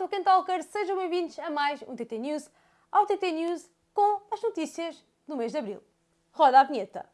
Tolkien Talkers, sejam bem-vindos a mais um TT News, ao TT News com as notícias do mês de Abril. Roda a vinheta!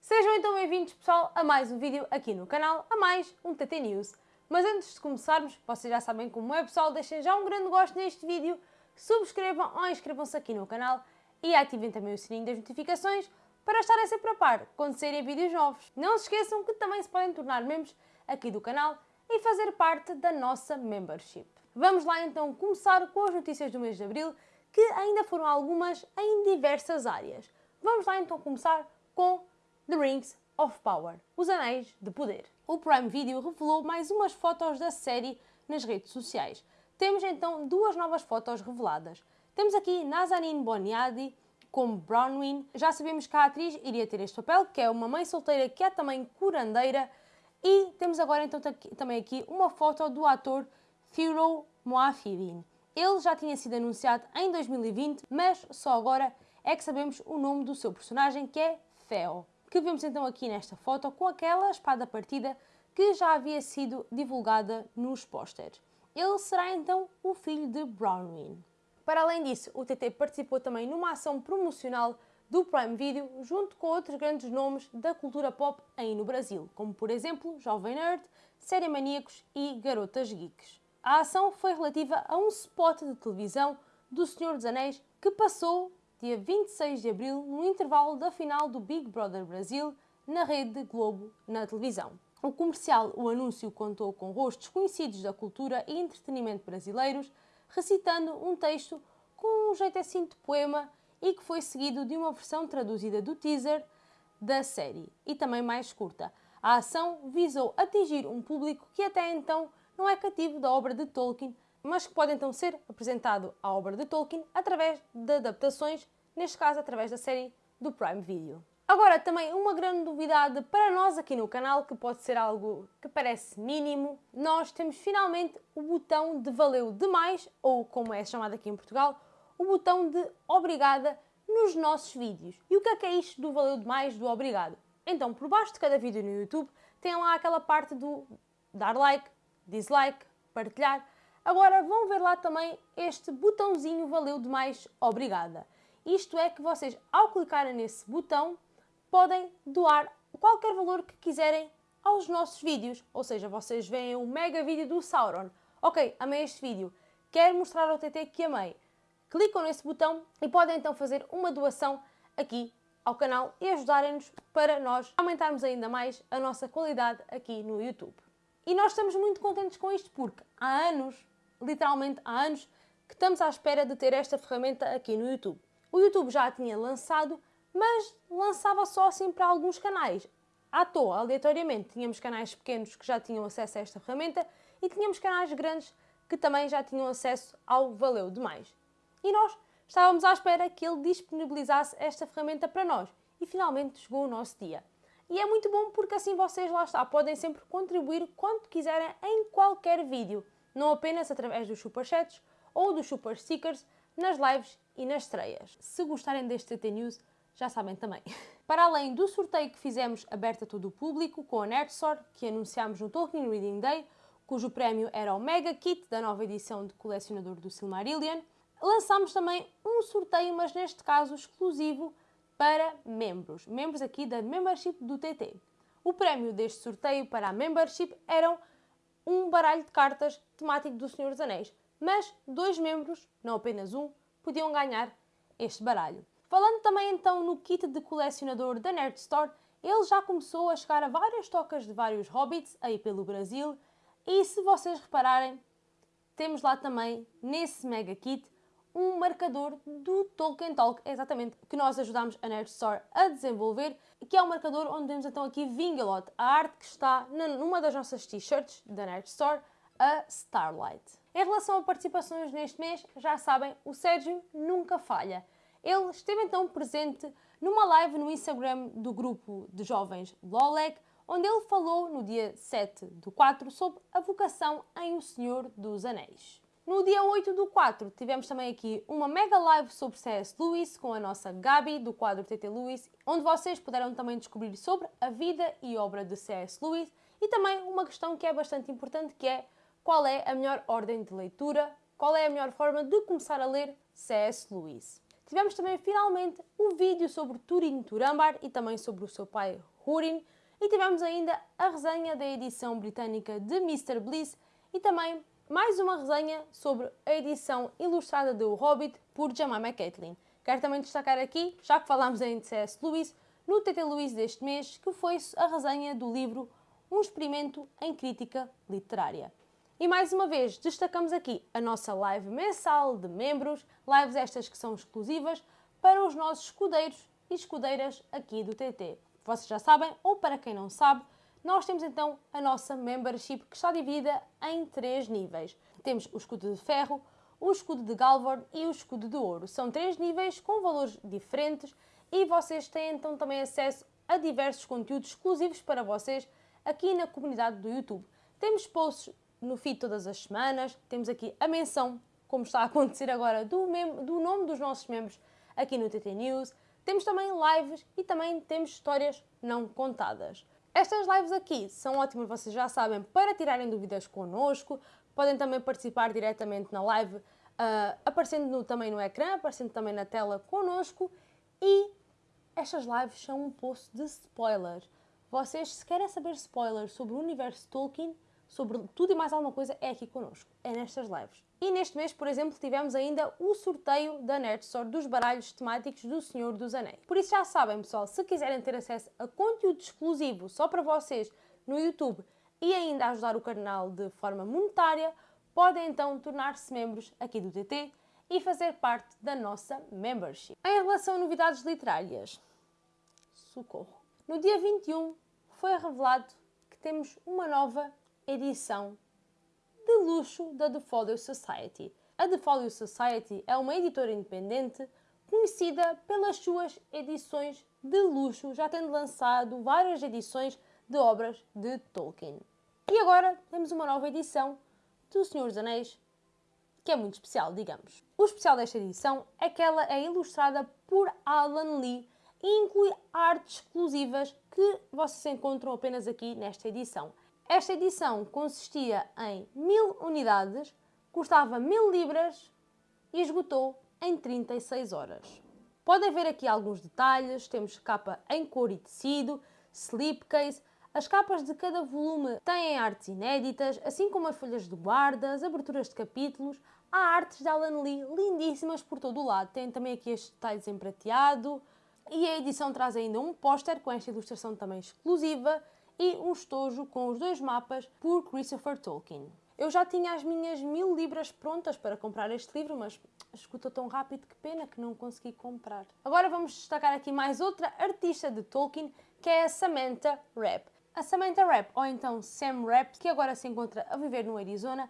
Sejam então bem-vindos, pessoal, a mais um vídeo aqui no canal, a mais um TT News. Mas antes de começarmos, vocês já sabem como é, pessoal, deixem já um grande gosto neste vídeo, subscrevam ou inscrevam-se aqui no canal e ativem também o sininho das notificações para estarem sempre a par quando saírem vídeos novos. Não se esqueçam que também se podem tornar membros aqui do canal e fazer parte da nossa membership. Vamos lá então começar com as notícias do mês de Abril, que ainda foram algumas em diversas áreas. Vamos lá então começar com The Rings of Power, Os Anéis de Poder. O Prime Video revelou mais umas fotos da série nas redes sociais. Temos então duas novas fotos reveladas. Temos aqui Nazanin Boniadi como Bronwyn. Já sabemos que a atriz iria ter este papel, que é uma mãe solteira que é também curandeira e temos agora então também aqui uma foto do ator Firo Moafidin. Ele já tinha sido anunciado em 2020, mas só agora é que sabemos o nome do seu personagem, que é Theo, que vemos então aqui nesta foto com aquela espada partida que já havia sido divulgada nos pósteres. Ele será então o filho de Bronwyn. Para além disso, o TT participou também numa ação promocional do Prime Video junto com outros grandes nomes da cultura pop aí no Brasil, como por exemplo Jovem Nerd, Série Maníacos e Garotas Geeks. A ação foi relativa a um spot de televisão do Senhor dos Anéis que passou dia 26 de abril no intervalo da final do Big Brother Brasil na rede Globo na televisão. O comercial O Anúncio contou com rostos conhecidos da cultura e entretenimento brasileiros, recitando um texto com um jeito assim de poema e que foi seguido de uma versão traduzida do teaser da série e também mais curta. A ação visou atingir um público que até então não é cativo da obra de Tolkien, mas que pode então ser apresentado à obra de Tolkien através de adaptações, neste caso através da série do Prime Video. Agora, também uma grande novidade para nós aqui no canal, que pode ser algo que parece mínimo, nós temos finalmente o botão de valeu demais, ou como é chamado aqui em Portugal, o botão de obrigada nos nossos vídeos. E o que é que é isto do valeu demais do obrigado? Então, por baixo de cada vídeo no YouTube, tem lá aquela parte do dar like, dislike, partilhar. Agora vão ver lá também este botãozinho valeu demais obrigada. Isto é que vocês, ao clicarem nesse botão, podem doar qualquer valor que quiserem aos nossos vídeos. Ou seja, vocês veem o mega vídeo do Sauron. Ok, amei este vídeo. Quero mostrar ao TT que amei clicam nesse botão e podem então fazer uma doação aqui ao canal e ajudarem-nos para nós aumentarmos ainda mais a nossa qualidade aqui no YouTube. E nós estamos muito contentes com isto porque há anos, literalmente há anos, que estamos à espera de ter esta ferramenta aqui no YouTube. O YouTube já a tinha lançado, mas lançava só assim para alguns canais. À toa, aleatoriamente, tínhamos canais pequenos que já tinham acesso a esta ferramenta e tínhamos canais grandes que também já tinham acesso ao Valeu Demais. E nós estávamos à espera que ele disponibilizasse esta ferramenta para nós. E finalmente chegou o nosso dia. E é muito bom porque assim vocês lá está, podem sempre contribuir quanto quiserem em qualquer vídeo, não apenas através dos superchats ou dos super stickers nas lives e nas estreias. Se gostarem deste TT News, já sabem também. Para além do sorteio que fizemos aberto a todo o público com a Nerd Store, que anunciámos no Tolkien Reading Day, cujo prémio era o Mega Kit da nova edição de colecionador do Silmarillion, lançámos também um sorteio, mas neste caso exclusivo para membros, membros aqui da membership do TT. O prémio deste sorteio para a membership eram um baralho de cartas temático do Senhor dos Anéis, mas dois membros, não apenas um, podiam ganhar este baralho. Falando também então no kit de colecionador da Nerd Store, ele já começou a chegar a várias tocas de vários hobbits aí pelo Brasil e se vocês repararem, temos lá também nesse mega kit um marcador do Tolkien Talk, exatamente, que nós ajudámos a Nerd Store a desenvolver, que é o um marcador onde temos então aqui Vingalot, a arte que está numa das nossas t-shirts da Nerd Store, a Starlight. Em relação a participações neste mês, já sabem, o Sérgio nunca falha. Ele esteve então presente numa live no Instagram do grupo de jovens Lolek, onde ele falou no dia 7 do 4 sobre a vocação em O Senhor dos Anéis. No dia 8 do 4 tivemos também aqui uma mega live sobre C.S. Lewis com a nossa Gabi do quadro TT Lewis, onde vocês puderam também descobrir sobre a vida e obra de C.S. Lewis e também uma questão que é bastante importante que é qual é a melhor ordem de leitura, qual é a melhor forma de começar a ler C.S. Lewis. Tivemos também finalmente um vídeo sobre Turin Turambar e também sobre o seu pai Hurin e tivemos ainda a resenha da edição britânica de Mr. Bliss e também mais uma resenha sobre a edição ilustrada de O Hobbit por Jemima Caitlin. Quero também destacar aqui, já que falámos em C.S. Lewis, no TT Lewis deste mês, que foi a resenha do livro Um Experimento em Crítica Literária. E mais uma vez, destacamos aqui a nossa live mensal de membros, lives estas que são exclusivas para os nossos escudeiros e escudeiras aqui do TT. Vocês já sabem, ou para quem não sabe, nós temos então a nossa membership que está dividida em três níveis. Temos o escudo de ferro, o escudo de Galvorn e o escudo de ouro. São três níveis com valores diferentes e vocês têm então também acesso a diversos conteúdos exclusivos para vocês aqui na comunidade do YouTube. Temos posts no feed todas as semanas, temos aqui a menção, como está a acontecer agora, do, do nome dos nossos membros aqui no TT News. Temos também lives e também temos histórias não contadas. Estas lives aqui são ótimas, vocês já sabem, para tirarem dúvidas connosco. Podem também participar diretamente na live, uh, aparecendo no, também no ecrã, aparecendo também na tela connosco. E estas lives são um poço de spoilers. Vocês, se querem saber spoilers sobre o universo Tolkien, sobre tudo e mais alguma coisa, é aqui connosco, é nestas lives. E neste mês, por exemplo, tivemos ainda o sorteio da Nerd Store dos baralhos temáticos do Senhor dos Anéis. Por isso já sabem, pessoal, se quiserem ter acesso a conteúdo exclusivo só para vocês no YouTube e ainda ajudar o canal de forma monetária, podem então tornar-se membros aqui do TT e fazer parte da nossa membership. Em relação a novidades literárias, socorro. No dia 21 foi revelado que temos uma nova edição de luxo da The Folio Society. A The Folio Society é uma editora independente conhecida pelas suas edições de luxo, já tendo lançado várias edições de obras de Tolkien. E agora temos uma nova edição do Senhor dos Anéis, que é muito especial, digamos. O especial desta edição é que ela é ilustrada por Alan Lee e inclui artes exclusivas que vocês encontram apenas aqui nesta edição. Esta edição consistia em mil unidades, custava mil libras e esgotou em 36 horas. Podem ver aqui alguns detalhes, temos capa em cor e tecido, slipcase, as capas de cada volume têm artes inéditas, assim como as folhas de guarda, as aberturas de capítulos, há artes de Alan Lee lindíssimas por todo o lado. Tem também aqui estes detalhes em prateado e a edição traz ainda um póster com esta ilustração também exclusiva e um estojo com os dois mapas por Christopher Tolkien. Eu já tinha as minhas mil libras prontas para comprar este livro, mas escuta tão rápido que pena que não consegui comprar. Agora vamos destacar aqui mais outra artista de Tolkien, que é a Samantha Rapp. A Samantha Rapp, ou então Sam Rapp, que agora se encontra a viver no Arizona,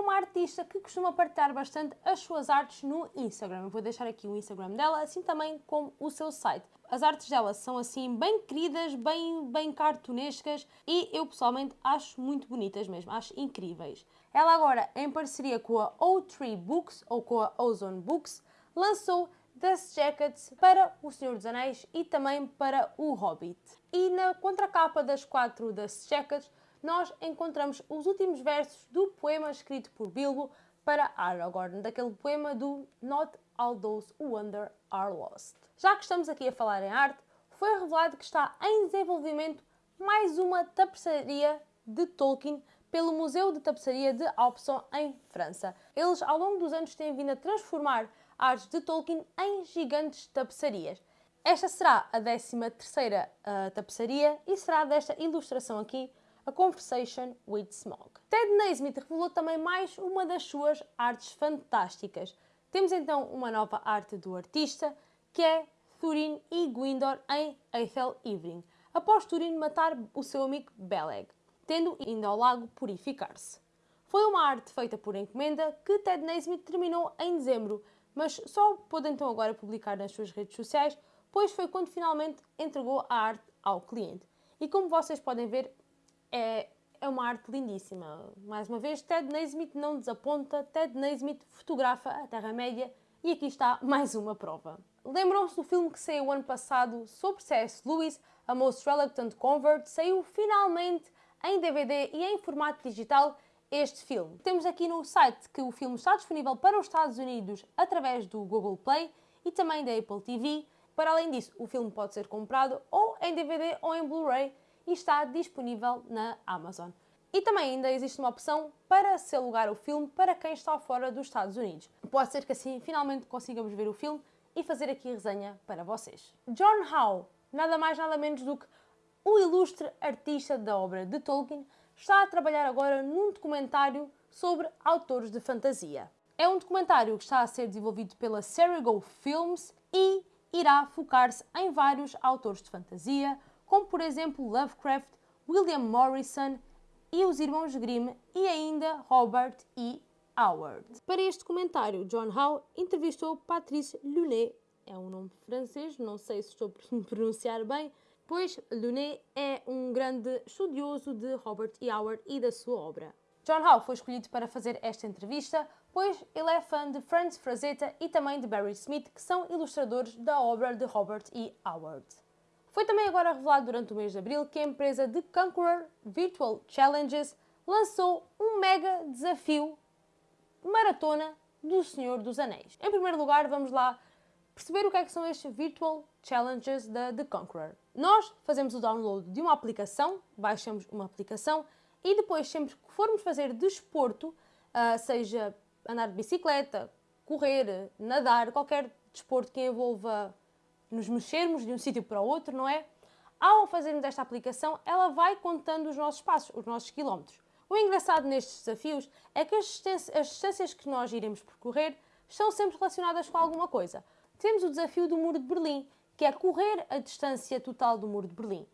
uma artista que costuma partilhar bastante as suas artes no Instagram. Eu vou deixar aqui o Instagram dela, assim também como o seu site. As artes dela são assim bem queridas, bem, bem cartunescas e eu pessoalmente acho muito bonitas mesmo, acho incríveis. Ela agora, em parceria com a O3 Books ou com a Ozone Books, lançou Dust Jackets para O Senhor dos Anéis e também para O Hobbit. E na contracapa das quatro Dust Jackets nós encontramos os últimos versos do poema escrito por Bilbo para Aragorn, daquele poema do Not All Those Who Wander Are Lost. Já que estamos aqui a falar em arte, foi revelado que está em desenvolvimento mais uma tapeçaria de Tolkien pelo Museu de Tapeçaria de Aubusson, em França. Eles, ao longo dos anos, têm vindo a transformar artes de Tolkien em gigantes tapeçarias. Esta será a 13 terceira uh, tapeçaria e será desta ilustração aqui a Conversation with Smog. Ted Naismith revelou também mais uma das suas artes fantásticas. Temos então uma nova arte do artista, que é Thurin e Gwindor em Aethel Evening, após Thurin matar o seu amigo Beleg, tendo ido ao lago purificar-se. Foi uma arte feita por encomenda que Ted Naismith terminou em dezembro, mas só pôde então agora publicar nas suas redes sociais, pois foi quando finalmente entregou a arte ao cliente. E como vocês podem ver, é, é uma arte lindíssima. Mais uma vez, Ted Naismith não desaponta, Ted Naismith fotografa a Terra-média e aqui está mais uma prova. Lembram-se do filme que saiu ano passado sobre C.S. Lewis, A Most Reluctant Convert? Saiu finalmente em DVD e em formato digital este filme. Temos aqui no site que o filme está disponível para os Estados Unidos através do Google Play e também da Apple TV. Para além disso, o filme pode ser comprado ou em DVD ou em Blu-ray e está disponível na Amazon. E também ainda existe uma opção para se alugar o filme para quem está fora dos Estados Unidos. Pode ser que assim finalmente consigamos ver o filme e fazer aqui resenha para vocês. John Howe, nada mais nada menos do que o ilustre artista da obra de Tolkien, está a trabalhar agora num documentário sobre autores de fantasia. É um documentário que está a ser desenvolvido pela Serigo Films e irá focar-se em vários autores de fantasia, como por exemplo Lovecraft, William Morrison e os irmãos Grimm e ainda Robert E. Howard. Para este comentário, John Howe entrevistou Patrice Lunet, é um nome francês, não sei se estou a pronunciar bem, pois Lunet é um grande estudioso de Robert E. Howard e da sua obra. John Howe foi escolhido para fazer esta entrevista, pois ele é fã de Franz Frazetta e também de Barry Smith, que são ilustradores da obra de Robert E. Howard. Foi também agora revelado durante o mês de abril que a empresa The Conqueror Virtual Challenges lançou um mega desafio maratona do Senhor dos Anéis. Em primeiro lugar, vamos lá perceber o que, é que são estes Virtual Challenges da The Conqueror. Nós fazemos o download de uma aplicação, baixamos uma aplicação e depois, sempre que formos fazer desporto, uh, seja andar de bicicleta, correr, nadar, qualquer desporto que envolva nos mexermos de um sítio para outro, não é? Ao fazermos esta aplicação, ela vai contando os nossos passos, os nossos quilómetros. O engraçado nestes desafios é que as distâncias que nós iremos percorrer estão sempre relacionadas com alguma coisa. Temos o desafio do Muro de Berlim, que é correr a distância total do Muro de Berlim.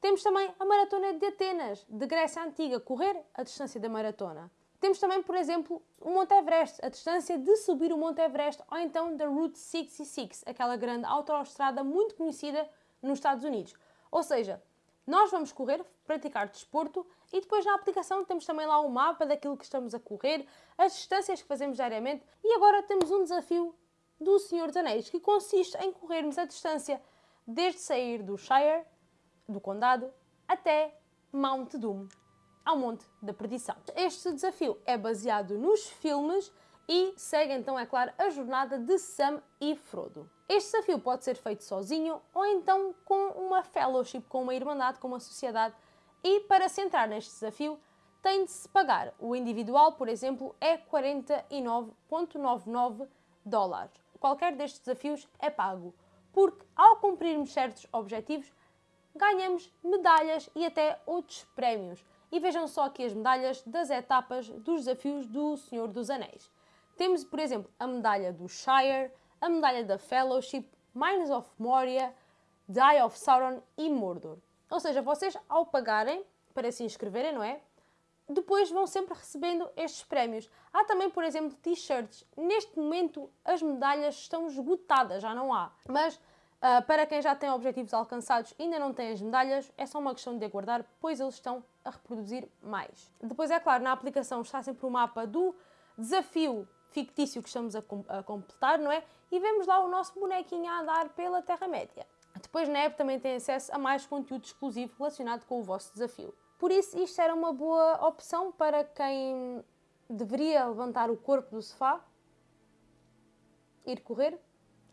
Temos também a Maratona de Atenas, de Grécia Antiga, correr a distância da maratona. Temos também, por exemplo, o Monte Everest, a distância de subir o Monte Everest, ou então da Route 66, aquela grande autoestrada muito conhecida nos Estados Unidos. Ou seja, nós vamos correr, praticar desporto e depois na aplicação temos também lá o um mapa daquilo que estamos a correr, as distâncias que fazemos diariamente e agora temos um desafio do Senhor dos Anéis que consiste em corrermos a distância desde sair do Shire, do Condado, até Mount Doom ao Monte da Perdição. Este desafio é baseado nos filmes e segue então, é claro, a jornada de Sam e Frodo. Este desafio pode ser feito sozinho ou então com uma fellowship, com uma irmandade, com uma sociedade. E para se entrar neste desafio, tem de se pagar. O individual, por exemplo, é 49,99 dólares. Qualquer destes desafios é pago, porque ao cumprirmos certos objetivos, ganhamos medalhas e até outros prémios. E vejam só aqui as medalhas das etapas dos desafios do Senhor dos Anéis. Temos, por exemplo, a medalha do Shire, a medalha da Fellowship, Mines of Moria, Eye of Sauron e Mordor. Ou seja, vocês ao pagarem para se inscreverem, não é? Depois vão sempre recebendo estes prémios. Há também, por exemplo, t-shirts. Neste momento as medalhas estão esgotadas, já não há. Mas Uh, para quem já tem objetivos alcançados e ainda não tem as medalhas, é só uma questão de aguardar, pois eles estão a reproduzir mais. Depois, é claro, na aplicação está sempre o mapa do desafio fictício que estamos a, com a completar, não é? E vemos lá o nosso bonequinho a andar pela Terra-média. Depois na app também tem acesso a mais conteúdo exclusivo relacionado com o vosso desafio. Por isso, isto era uma boa opção para quem deveria levantar o corpo do sofá, ir correr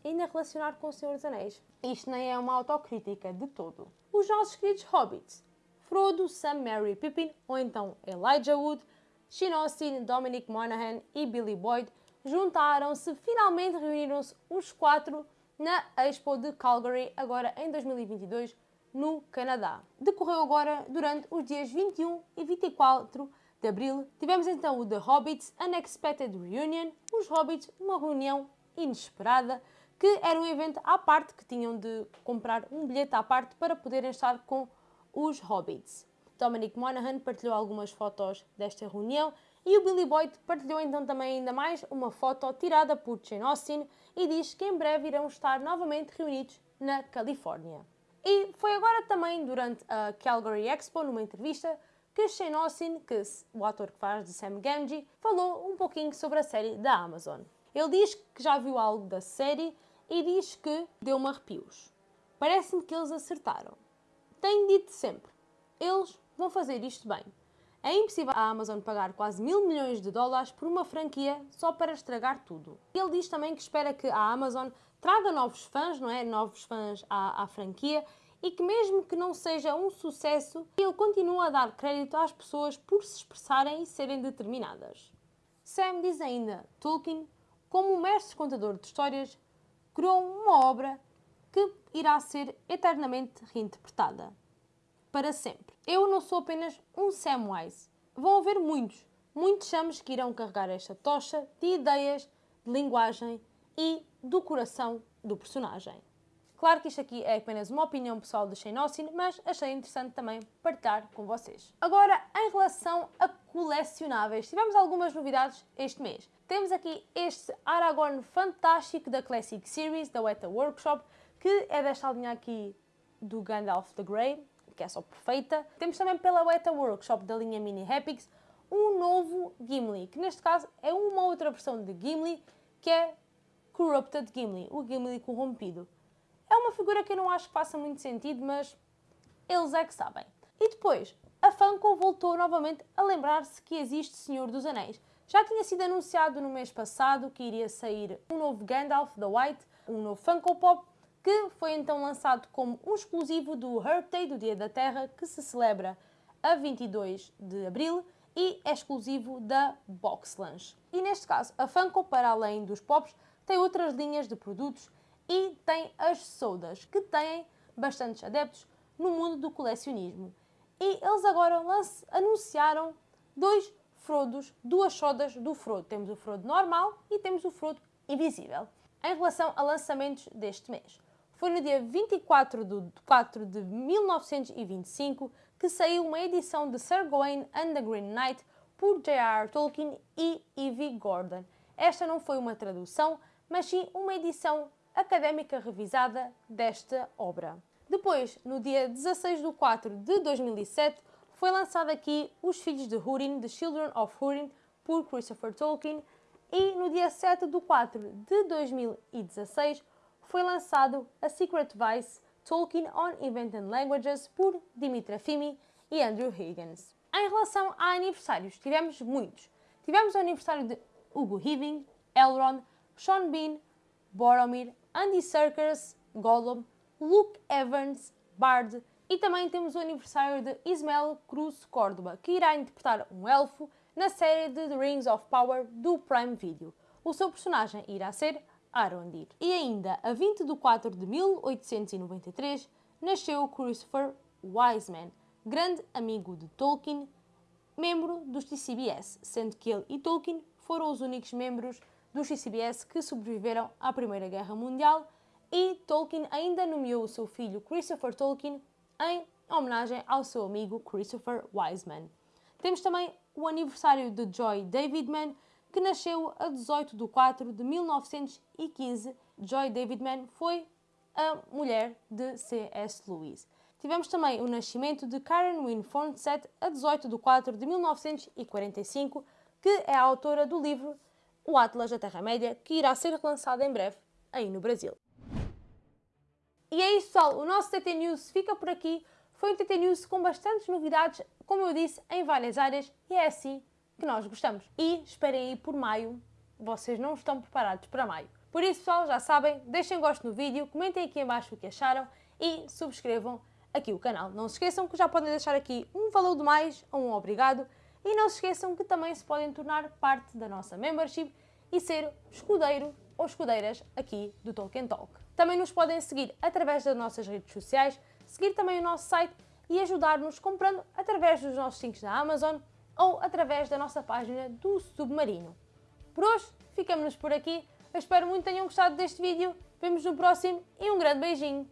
ainda relacionar com o Senhor dos Anéis. Isto nem é uma autocrítica de todo. Os nossos queridos hobbits, Frodo, Sam, Merry, Pippin, ou então Elijah Wood, Sean Austin, Dominic Monaghan e Billy Boyd, juntaram-se, finalmente reuniram-se os quatro na Expo de Calgary, agora em 2022, no Canadá. Decorreu agora durante os dias 21 e 24 de abril. Tivemos então o The Hobbits Unexpected Reunion, os Hobbits, uma reunião inesperada que era um evento à parte, que tinham de comprar um bilhete à parte para poderem estar com os Hobbits. Dominic Monaghan partilhou algumas fotos desta reunião e o Billy Boyd partilhou então também ainda mais uma foto tirada por Jane Austen e diz que em breve irão estar novamente reunidos na Califórnia. E foi agora também durante a Calgary Expo, numa entrevista, que Shane Austen, que o ator que faz de Sam Gamgee, falou um pouquinho sobre a série da Amazon. Ele diz que já viu algo da série e diz que deu-me arrepios. Parece-me que eles acertaram. Tenho dito sempre, eles vão fazer isto bem. É impossível a Amazon pagar quase mil milhões de dólares por uma franquia só para estragar tudo. Ele diz também que espera que a Amazon traga novos fãs, não é? Novos fãs à, à franquia e que mesmo que não seja um sucesso, ele continua a dar crédito às pessoas por se expressarem e serem determinadas. Sam diz ainda, Tolkien, como um mestre contador de histórias, criou uma obra que irá ser eternamente reinterpretada. Para sempre. Eu não sou apenas um Samwise. Vão haver muitos, muitos Sams que irão carregar esta tocha de ideias, de linguagem e do coração do personagem. Claro que isto aqui é apenas uma opinião pessoal de Shane Austin, mas achei interessante também partilhar com vocês. Agora, em relação a colecionáveis, tivemos algumas novidades este mês. Temos aqui este Aragorn fantástico da Classic Series, da Weta Workshop, que é desta linha aqui do Gandalf the Grey, que é só perfeita. Temos também pela Weta Workshop da linha Mini Epics um novo Gimli, que neste caso é uma outra versão de Gimli, que é Corrupted Gimli, o Gimli corrompido. É uma figura que eu não acho que faça muito sentido, mas eles é que sabem. E depois, a Funko voltou novamente a lembrar-se que existe Senhor dos Anéis. Já tinha sido anunciado no mês passado que iria sair um novo Gandalf the White, um novo Funko Pop, que foi então lançado como um exclusivo do Earth Day, do Dia da Terra, que se celebra a 22 de Abril e é exclusivo da Box Lunch. E neste caso, a Funko, para além dos pops, tem outras linhas de produtos e tem as sodas, que têm bastantes adeptos no mundo do colecionismo. E eles agora anunciaram dois Frodos, duas sodas do Frodo. Temos o Frodo normal e temos o Frodo invisível. Em relação a lançamentos deste mês, foi no dia 24 de 4 de 1925 que saiu uma edição de Sir Gawain and the Green Knight por J.R.R. Tolkien e E.V. Gordon. Esta não foi uma tradução, mas sim uma edição académica revisada desta obra. Depois, no dia 16 de 4 de 2007, foi lançado aqui Os Filhos de Húrin, The Children of Húrin, por Christopher Tolkien, e no dia 7 de 4 de 2016 foi lançado A Secret Vice Tolkien on Invented Languages por Dimitra Fimi e Andrew Higgins. Em relação a aniversários, tivemos muitos. Tivemos o aniversário de Hugo Weaving, Elrond, Sean Bean, Boromir, Andy Serkis, Gollum, Luke Evans, Bard e também temos o aniversário de Ismael Cruz Córdoba, que irá interpretar um elfo na série de The Rings of Power do Prime Video. O seu personagem irá ser Arondir. E ainda, a 20 de 4 de 1893, nasceu Christopher Wiseman, grande amigo de Tolkien, membro dos TCBS, sendo que ele e Tolkien foram os únicos membros dos TCBS que sobreviveram à Primeira Guerra Mundial e Tolkien ainda nomeou o seu filho Christopher Tolkien em homenagem ao seu amigo Christopher Wiseman. Temos também o aniversário de Joy Davidman, que nasceu a 18 de 4 de 1915. Joy Davidman foi a mulher de C.S. Lewis. Tivemos também o nascimento de Karen Wynne Fornsett a 18 de 4 de 1945, que é a autora do livro O Atlas da Terra-média, que irá ser relançado em breve aí no Brasil. E é isso, pessoal. O nosso TT News fica por aqui. Foi um TT News com bastantes novidades, como eu disse, em várias áreas, e é assim que nós gostamos. E esperem aí por maio, vocês não estão preparados para maio. Por isso, pessoal, já sabem, deixem gosto no vídeo, comentem aqui abaixo o que acharam e subscrevam aqui o canal. Não se esqueçam que já podem deixar aqui um valor de mais ou um obrigado e não se esqueçam que também se podem tornar parte da nossa membership e ser escudeiro ou escudeiras aqui do Tolkien Talk. Também nos podem seguir através das nossas redes sociais, seguir também o nosso site e ajudar-nos comprando através dos nossos links da Amazon ou através da nossa página do Submarino. Por hoje, ficamos por aqui. Eu espero muito que tenham gostado deste vídeo. Vemos no próximo e um grande beijinho.